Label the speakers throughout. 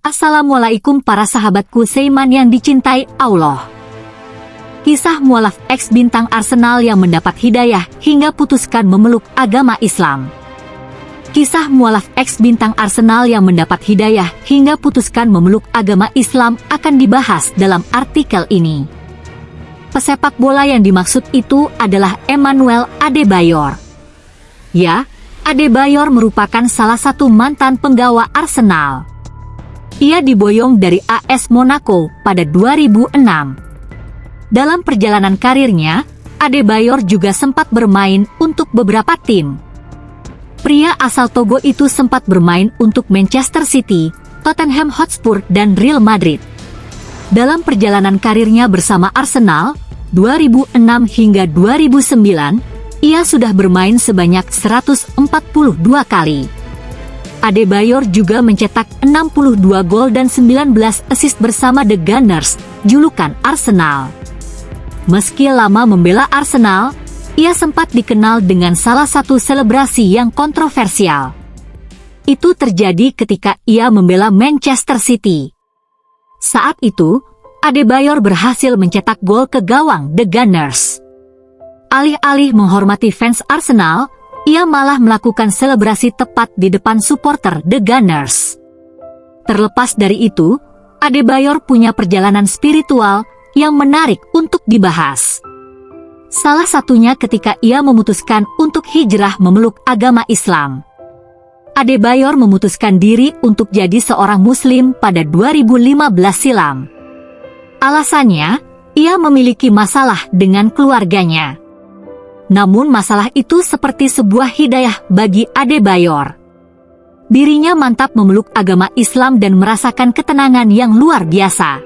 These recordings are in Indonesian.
Speaker 1: Assalamualaikum para sahabatku Seiman yang dicintai Allah. Kisah mualaf ex bintang Arsenal yang mendapat hidayah hingga putuskan memeluk agama Islam. Kisah mualaf ex bintang Arsenal yang mendapat hidayah hingga putuskan memeluk agama Islam akan dibahas dalam artikel ini. Pesepak bola yang dimaksud itu adalah Emmanuel Adebayor. Ya, Adebayor merupakan salah satu mantan penggawa Arsenal. Ia diboyong dari AS Monaco pada 2006. Dalam perjalanan karirnya, Adebayor juga sempat bermain untuk beberapa tim. Pria asal Togo itu sempat bermain untuk Manchester City, Tottenham Hotspur, dan Real Madrid. Dalam perjalanan karirnya bersama Arsenal, 2006 hingga 2009, ia sudah bermain sebanyak 142 kali. Adebayor juga mencetak 62 gol dan 19 assist bersama The Gunners, julukan Arsenal. Meski lama membela Arsenal, ia sempat dikenal dengan salah satu selebrasi yang kontroversial. Itu terjadi ketika ia membela Manchester City. Saat itu, Adebayor berhasil mencetak gol ke gawang The Gunners. Alih-alih menghormati fans Arsenal, ia malah melakukan selebrasi tepat di depan supporter The Gunners. Terlepas dari itu, Adebayor punya perjalanan spiritual yang menarik untuk dibahas. Salah satunya ketika ia memutuskan untuk hijrah memeluk agama Islam. Adebayor memutuskan diri untuk jadi seorang muslim pada 2015 silam. Alasannya, ia memiliki masalah dengan keluarganya. Namun masalah itu seperti sebuah hidayah bagi Adebayor. Dirinya mantap memeluk agama Islam dan merasakan ketenangan yang luar biasa.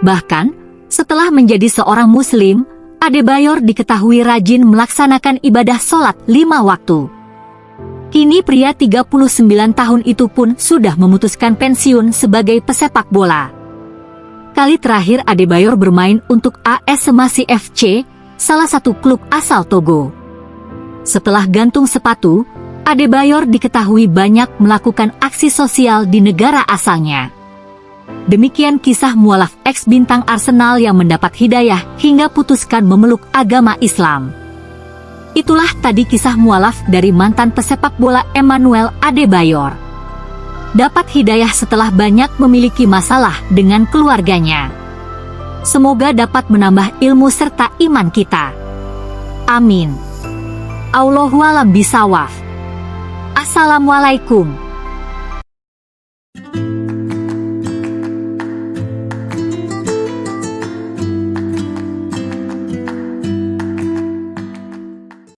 Speaker 1: Bahkan, setelah menjadi seorang muslim, Adebayor diketahui rajin melaksanakan ibadah sholat lima waktu. Kini pria 39 tahun itu pun sudah memutuskan pensiun sebagai pesepak bola. Kali terakhir Adebayor bermain untuk AS Semasi FC salah satu klub asal Togo. Setelah gantung sepatu, Adebayor diketahui banyak melakukan aksi sosial di negara asalnya. Demikian kisah mualaf ex-bintang Arsenal yang mendapat hidayah hingga putuskan memeluk agama Islam. Itulah tadi kisah mualaf dari mantan pesepak bola Emmanuel Adebayor. Dapat hidayah setelah banyak memiliki masalah dengan keluarganya. Semoga dapat menambah ilmu serta iman kita. Amin. Allahualam bisawaf. Assalamualaikum.